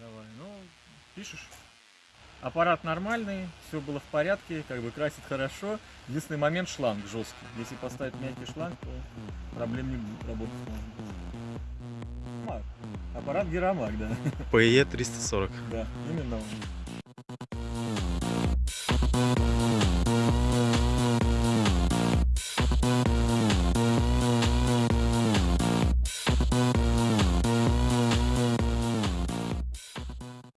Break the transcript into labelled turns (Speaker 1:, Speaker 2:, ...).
Speaker 1: Давай, ну, пишешь. Аппарат нормальный, все было в порядке, как бы красит хорошо. Единственный момент шланг жесткий. Если поставить мягкий шланг, то проблем не будет, работать можно. Аппарат Герамак, да.
Speaker 2: PE 340.
Speaker 1: Да, именно он.